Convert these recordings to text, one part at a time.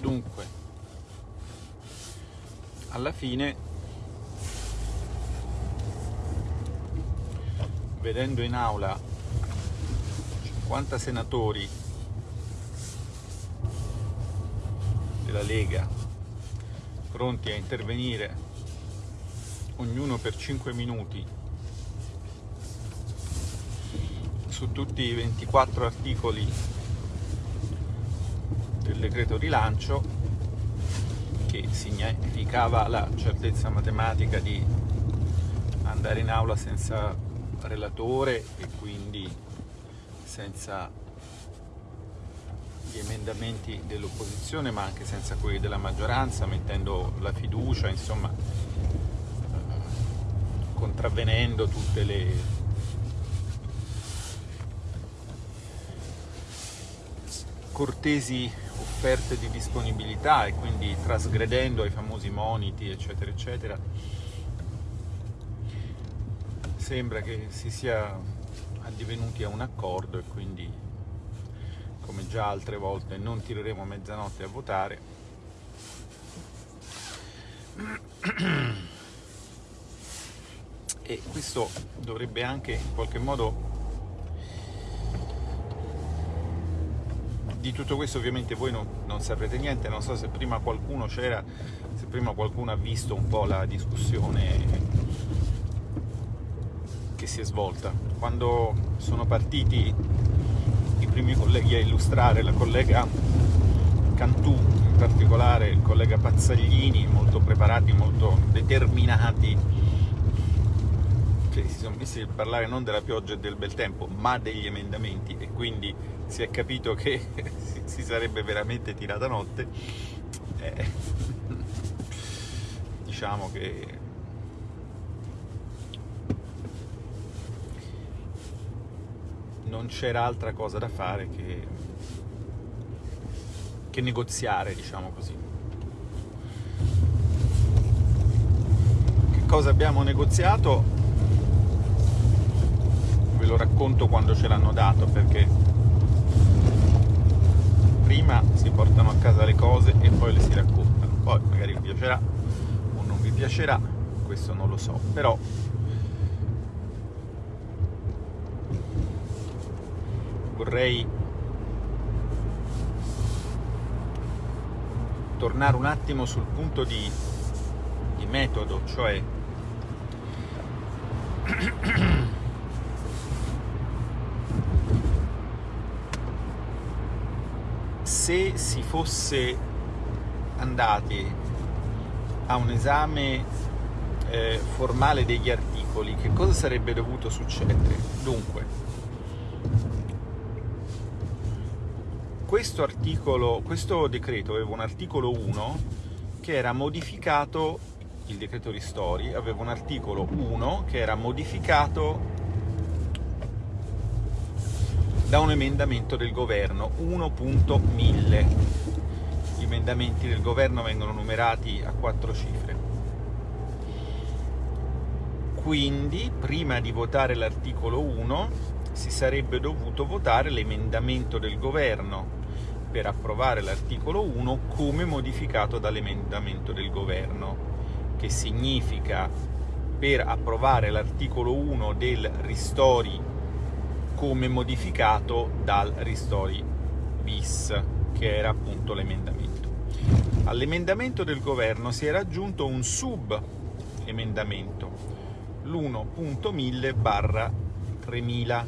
Dunque, alla fine, vedendo in aula 50 senatori della Lega pronti a intervenire ognuno per 5 minuti su tutti i 24 articoli del decreto rilancio che significava la certezza matematica di andare in aula senza relatore e quindi senza gli emendamenti dell'opposizione ma anche senza quelli della maggioranza, mettendo la fiducia, insomma, eh, contravvenendo tutte le cortesi offerte di disponibilità e quindi trasgredendo ai famosi moniti, eccetera, eccetera. Sembra che si sia addivenuti a un accordo e quindi come già altre volte non tireremo a mezzanotte a votare e questo dovrebbe anche in qualche modo di tutto questo ovviamente voi non, non saprete niente non so se prima qualcuno c'era se prima qualcuno ha visto un po' la discussione che si è svolta. Quando sono partiti primi colleghi a illustrare, la collega Cantù in particolare, il collega Pazzaglini, molto preparati, molto determinati, si sono a parlare non della pioggia e del bel tempo, ma degli emendamenti e quindi si è capito che si sarebbe veramente tirata notte. Eh, diciamo che non c'era altra cosa da fare che, che negoziare, diciamo così. Cosa abbiamo negoziato? Lo racconto quando ce l'hanno dato, perché prima si portano a casa le cose e poi le si raccontano. Poi magari vi piacerà o non vi piacerà, questo non lo so, però vorrei tornare un attimo sul punto di, di metodo, cioè se si fosse andati a un esame eh, formale degli articoli, che cosa sarebbe dovuto succedere? Dunque, questo, articolo, questo decreto aveva un articolo 1 che era modificato, il decreto ristori aveva un articolo 1 che era modificato da un emendamento del governo 1.1000 gli emendamenti del governo vengono numerati a quattro cifre. Quindi prima di votare l'articolo 1 si sarebbe dovuto votare l'emendamento del governo per approvare l'articolo 1 come modificato dall'emendamento del governo, che significa per approvare l'articolo 1 del ristori come modificato dal ristori bis, che era appunto l'emendamento. All'emendamento del governo si era aggiunto un sub emendamento, l'1.1000 barra 3000,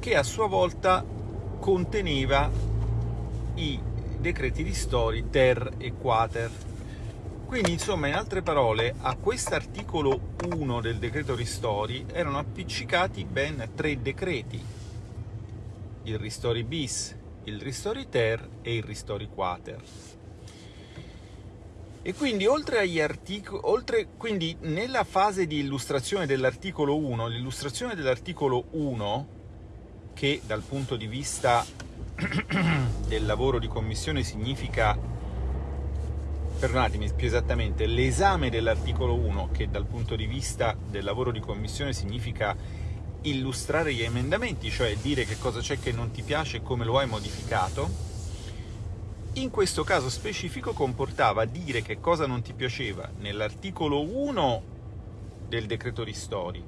che a sua volta conteneva i decreti ristori ter e quater. Quindi, insomma, in altre parole, a quest'articolo 1 del decreto ristori erano appiccicati ben tre decreti. Il ristori bis, il ristori ter e il ristori quater. E quindi oltre agli articoli, oltre, quindi nella fase di illustrazione dell'articolo 1, l'illustrazione dell'articolo 1 che dal punto di vista del lavoro di commissione significa, perdonatemi più esattamente, l'esame dell'articolo 1 che dal punto di vista del lavoro di commissione significa illustrare gli emendamenti, cioè dire che cosa c'è che non ti piace e come lo hai modificato, in questo caso specifico comportava dire che cosa non ti piaceva nell'articolo 1 del decreto ristori,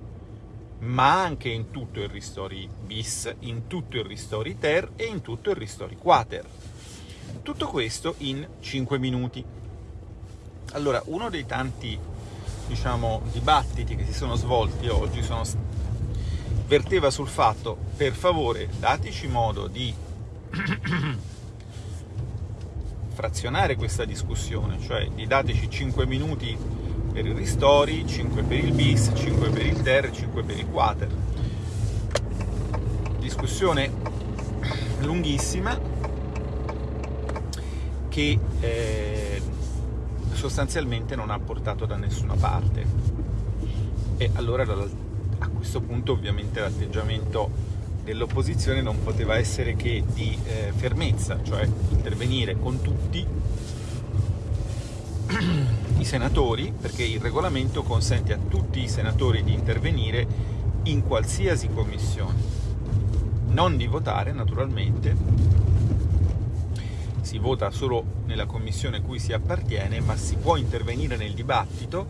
ma anche in tutto il ristori bis, in tutto il ristori ter e in tutto il ristori quater. Tutto questo in 5 minuti. Allora, uno dei tanti diciamo, dibattiti che si sono svolti oggi sono, verteva sul fatto, per favore, dateci modo di frazionare questa discussione, cioè di dateci 5 minuti per il ristori, 5 per il bis, 5 per il ter, 5 per il quater. Discussione lunghissima che eh, sostanzialmente non ha portato da nessuna parte. E allora a questo punto ovviamente l'atteggiamento dell'opposizione non poteva essere che di eh, fermezza, cioè intervenire con tutti i senatori, perché il regolamento consente a tutti i senatori di intervenire in qualsiasi commissione, non di votare naturalmente, si vota solo nella commissione cui si appartiene, ma si può intervenire nel dibattito,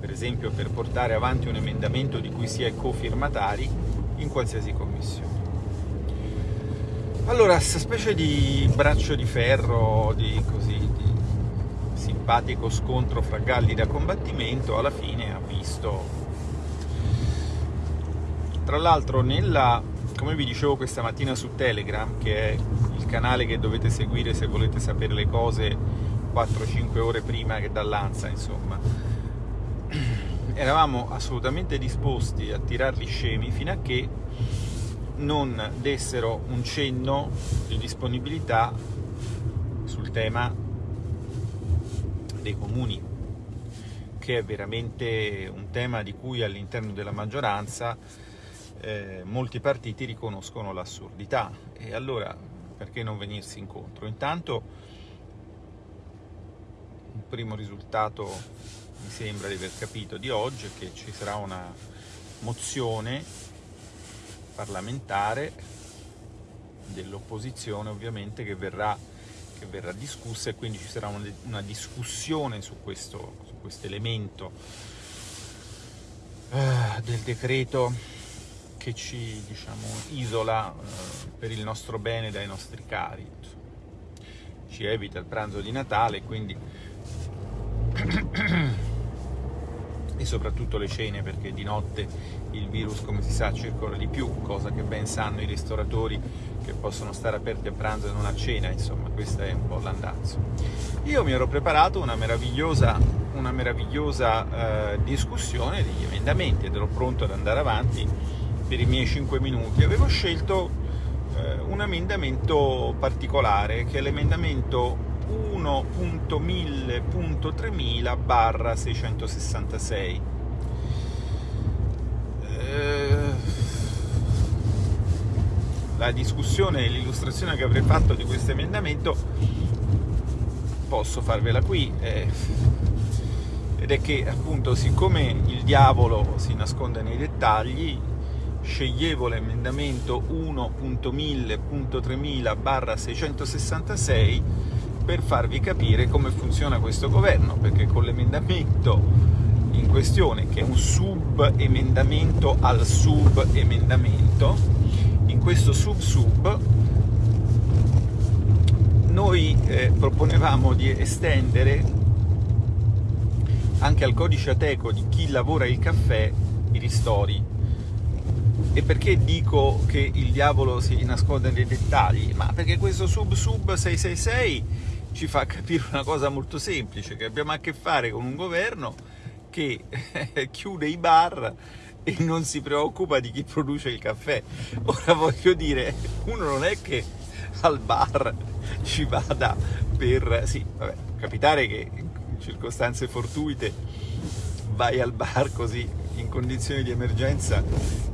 per esempio per portare avanti un emendamento di cui si è cofirmatari, in qualsiasi commissione. Allora, questa specie di braccio di ferro, di, così, di simpatico scontro fra galli da combattimento, alla fine ha visto... Tra l'altro nella, come vi dicevo questa mattina su Telegram, che è il canale che dovete seguire se volete sapere le cose 4-5 ore prima che dall'Ansa, insomma, eravamo assolutamente disposti a tirarli scemi fino a che non dessero un cenno di disponibilità sul tema dei comuni, che è veramente un tema di cui all'interno della maggioranza eh, molti partiti riconoscono l'assurdità. E allora perché non venirsi incontro? Intanto un primo risultato mi sembra di aver capito di oggi è che ci sarà una mozione parlamentare dell'opposizione ovviamente che verrà, che verrà, discussa e quindi ci sarà una, una discussione su questo, su questo elemento eh, del decreto che ci diciamo, isola eh, per il nostro bene dai nostri cari ci evita il pranzo di Natale quindi e soprattutto le cene perché di notte il virus come si sa circola di più, cosa che ben sanno i ristoratori che possono stare aperti a pranzo e non a cena, insomma questo è un po' l'andazzo. Io mi ero preparato una meravigliosa, una meravigliosa eh, discussione degli emendamenti ed ero pronto ad andare avanti per i miei 5 minuti. Avevo scelto eh, un emendamento particolare che è l'emendamento 1.1000.3000 barra 666 eh, la discussione e l'illustrazione che avrei fatto di questo emendamento posso farvela qui eh, ed è che appunto siccome il diavolo si nasconde nei dettagli sceglievo l'emendamento 1.1000.3000 barra 666 per farvi capire come funziona questo governo, perché con l'emendamento in questione, che è un sub-emendamento al sub-emendamento, in questo sub-sub noi eh, proponevamo di estendere anche al codice ateco di chi lavora il caffè i ristori. E perché dico che il diavolo si nasconde nei dettagli? Ma perché questo sub-sub 666 ci fa capire una cosa molto semplice, che abbiamo a che fare con un governo che chiude i bar e non si preoccupa di chi produce il caffè. Ora voglio dire, uno non è che al bar ci vada per... sì, vabbè, capitare che in circostanze fortuite vai al bar così in condizioni di emergenza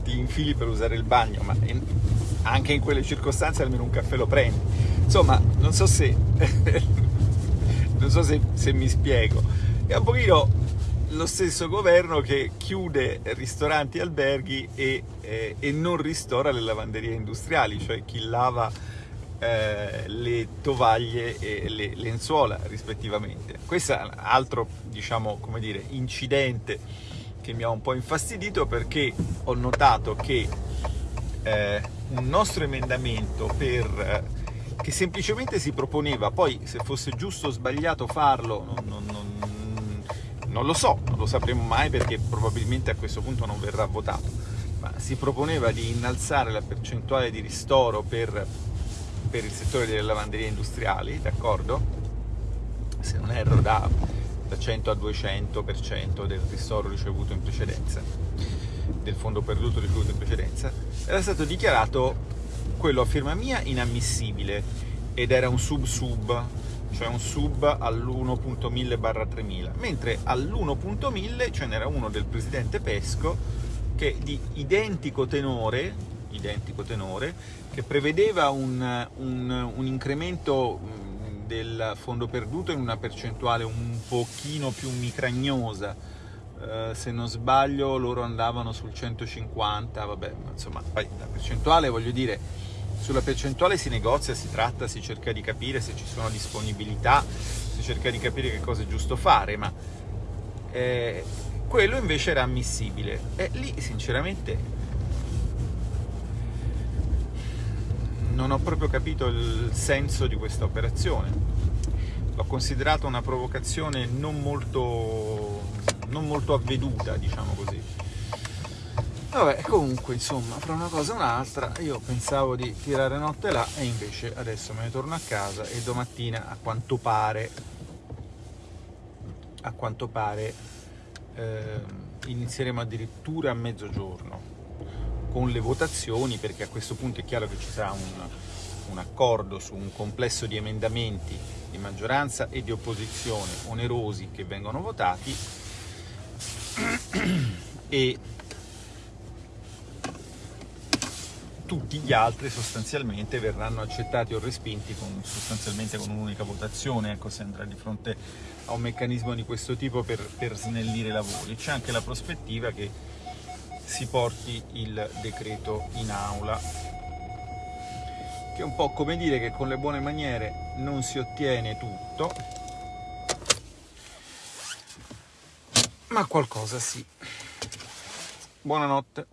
ti infili per usare il bagno, ma anche in quelle circostanze almeno un caffè lo prendi. Insomma, non so se, non so se, se mi spiego. È un pochino lo stesso governo che chiude ristoranti alberghi e, eh, e non ristora le lavanderie industriali, cioè chi lava eh, le tovaglie e le lenzuola rispettivamente. Questo è un altro, diciamo, dire, incidente che mi ha un po' infastidito perché ho notato che eh, un nostro emendamento per, eh, che semplicemente si proponeva, poi se fosse giusto o sbagliato farlo, non, non, non, non lo so, non lo sapremo mai perché probabilmente a questo punto non verrà votato, ma si proponeva di innalzare la percentuale di ristoro per, per il settore delle lavanderie industriali, d'accordo? Se non erro da da 100 a 200% del ristoro ricevuto in precedenza, del fondo perduto ricevuto in precedenza, era stato dichiarato quello a firma mia inammissibile ed era un sub-sub, cioè un sub all'1.1000 barra 3000, mentre all'1.1000 ce n'era uno del presidente Pesco che di identico tenore, identico tenore che prevedeva un, un, un incremento del fondo perduto in una percentuale un pochino più micragnosa. Uh, se non sbaglio loro andavano sul 150 vabbè insomma la percentuale voglio dire sulla percentuale si negozia, si tratta, si cerca di capire se ci sono disponibilità si cerca di capire che cosa è giusto fare ma eh, quello invece era ammissibile. E lì sinceramente non ho proprio capito il senso di questa operazione. L'ho considerata una provocazione non molto, non molto avveduta, diciamo così. Vabbè, comunque, insomma, fra una cosa e un'altra, io pensavo di tirare notte là e invece adesso me ne torno a casa e domattina, a quanto pare, a quanto pare, eh, inizieremo addirittura a mezzogiorno con le votazioni, perché a questo punto è chiaro che ci sarà un, un accordo su un complesso di emendamenti di maggioranza e di opposizione onerosi che vengono votati e tutti gli altri sostanzialmente verranno accettati o respinti con, sostanzialmente con un'unica votazione, ecco, si andrà di fronte a un meccanismo di questo tipo per, per snellire i lavori. C'è anche la prospettiva che si porti il decreto in aula che è un po' come dire che con le buone maniere non si ottiene tutto ma qualcosa sì. Buonanotte